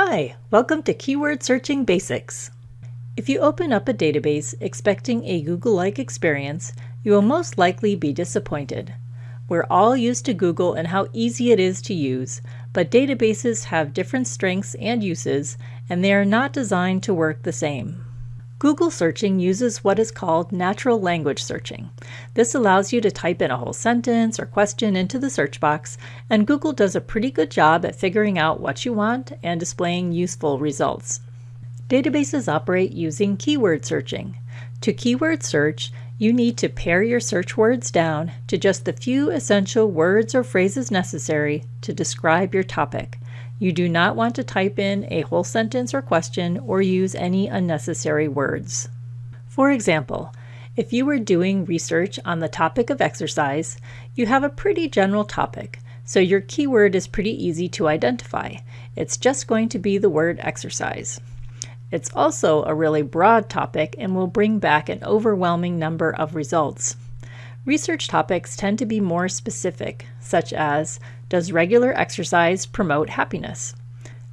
Hi, welcome to Keyword Searching Basics. If you open up a database expecting a Google-like experience, you will most likely be disappointed. We're all used to Google and how easy it is to use, but databases have different strengths and uses, and they are not designed to work the same. Google searching uses what is called natural language searching. This allows you to type in a whole sentence or question into the search box, and Google does a pretty good job at figuring out what you want and displaying useful results. Databases operate using keyword searching. To keyword search, you need to pare your search words down to just the few essential words or phrases necessary to describe your topic. You do not want to type in a whole sentence or question or use any unnecessary words. For example, if you were doing research on the topic of exercise, you have a pretty general topic, so your keyword is pretty easy to identify. It's just going to be the word exercise. It's also a really broad topic and will bring back an overwhelming number of results. Research topics tend to be more specific, such as does regular exercise promote happiness?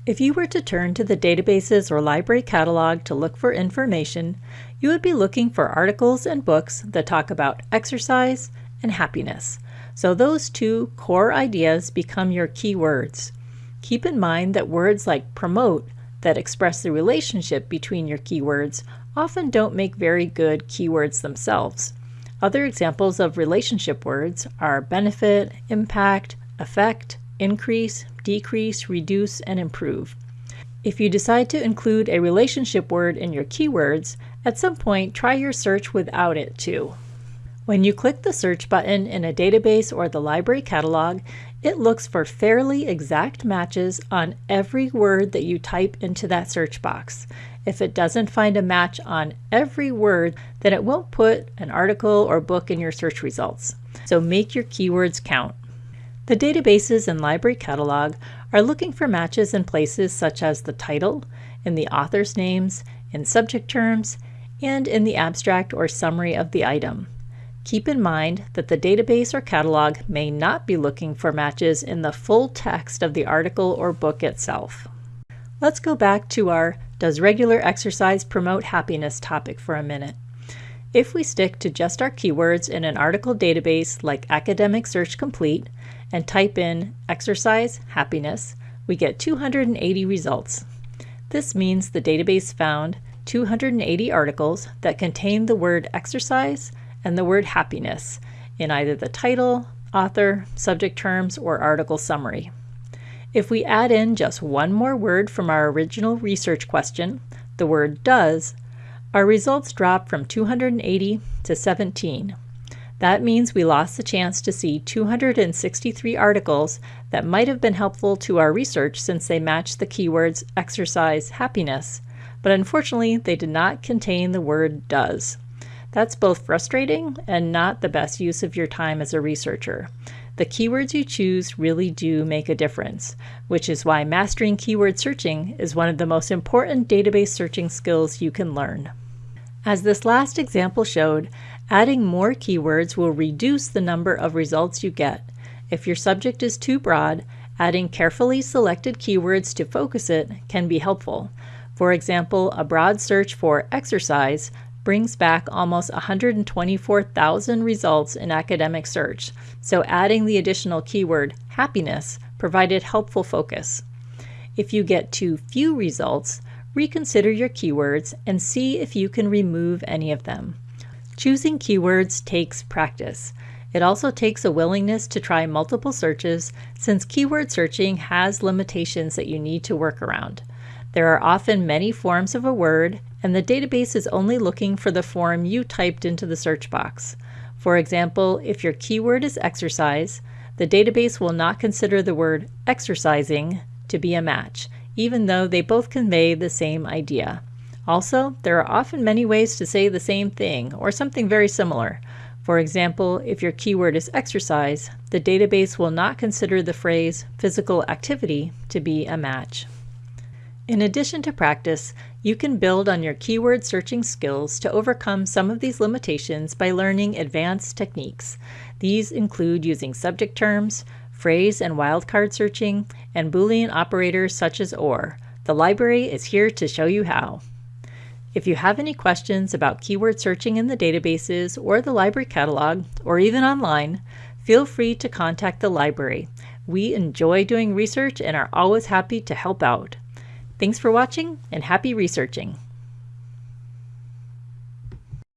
If you were to turn to the databases or library catalog to look for information, you would be looking for articles and books that talk about exercise and happiness. So those two core ideas become your keywords. Keep in mind that words like promote that express the relationship between your keywords often don't make very good keywords themselves. Other examples of relationship words are benefit, impact, affect, increase, decrease, reduce, and improve. If you decide to include a relationship word in your keywords, at some point try your search without it too. When you click the search button in a database or the library catalog, it looks for fairly exact matches on every word that you type into that search box. If it doesn't find a match on every word, then it won't put an article or book in your search results. So make your keywords count. The databases and library catalog are looking for matches in places such as the title, in the author's names, in subject terms, and in the abstract or summary of the item. Keep in mind that the database or catalog may not be looking for matches in the full text of the article or book itself. Let's go back to our Does regular exercise promote happiness topic for a minute. If we stick to just our keywords in an article database like Academic Search Complete, and type in exercise happiness, we get 280 results. This means the database found 280 articles that contain the word exercise and the word happiness in either the title, author, subject terms, or article summary. If we add in just one more word from our original research question, the word does, our results dropped from 280 to 17. That means we lost the chance to see 263 articles that might have been helpful to our research since they matched the keywords exercise happiness, but unfortunately they did not contain the word does. That's both frustrating and not the best use of your time as a researcher. The keywords you choose really do make a difference, which is why mastering keyword searching is one of the most important database searching skills you can learn. As this last example showed, Adding more keywords will reduce the number of results you get. If your subject is too broad, adding carefully selected keywords to focus it can be helpful. For example, a broad search for exercise brings back almost 124,000 results in academic search, so adding the additional keyword happiness provided helpful focus. If you get too few results, reconsider your keywords and see if you can remove any of them. Choosing keywords takes practice. It also takes a willingness to try multiple searches since keyword searching has limitations that you need to work around. There are often many forms of a word, and the database is only looking for the form you typed into the search box. For example, if your keyword is exercise, the database will not consider the word exercising to be a match, even though they both convey the same idea. Also, there are often many ways to say the same thing or something very similar. For example, if your keyword is exercise, the database will not consider the phrase physical activity to be a match. In addition to practice, you can build on your keyword searching skills to overcome some of these limitations by learning advanced techniques. These include using subject terms, phrase and wildcard searching, and Boolean operators such as OR, The library is here to show you how. If you have any questions about keyword searching in the databases or the library catalog, or even online, feel free to contact the library. We enjoy doing research and are always happy to help out. Thanks for watching and happy researching!